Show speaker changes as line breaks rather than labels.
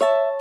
you